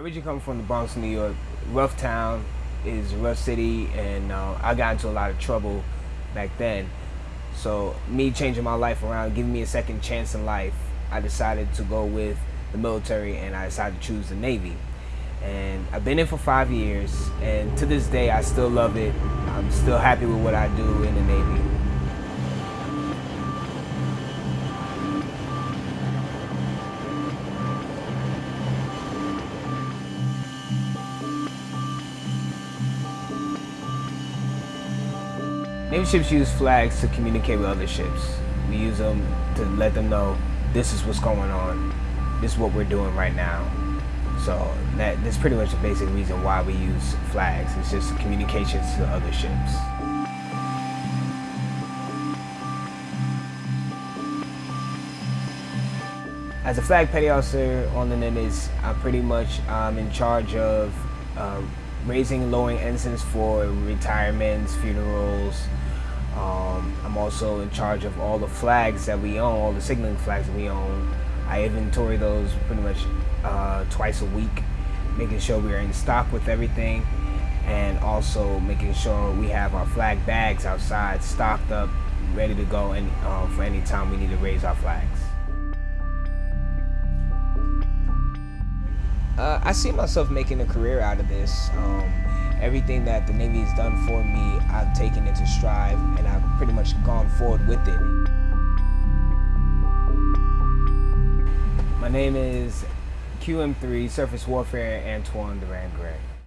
originally come from the Bronx, New York. Rough town is rough city, and uh, I got into a lot of trouble back then. So me changing my life around, giving me a second chance in life, I decided to go with the military, and I decided to choose the Navy. And I've been in for five years, and to this day, I still love it. I'm still happy with what I do in the Navy. Navy ships use flags to communicate with other ships. We use them to let them know this is what's going on, this is what we're doing right now. So that, that's pretty much the basic reason why we use flags. It's just communications to other ships. As a flag petty officer on the Nimitz, I'm pretty much um, in charge of uh, raising lowering ensigns for retirements, funerals. Um, I'm also in charge of all the flags that we own, all the signaling flags that we own. I inventory those pretty much uh, twice a week, making sure we're in stock with everything, and also making sure we have our flag bags outside stocked up, ready to go and uh, for any time we need to raise our flags. Uh, I see myself making a career out of this. Um, everything that the Navy has done for me, I've taken into stride and I've pretty much gone forward with it. My name is QM3 Surface Warfare Antoine Durand Gray.